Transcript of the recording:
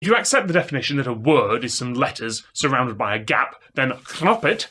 If you accept the definition that a word is some letters surrounded by a gap, then Knoppet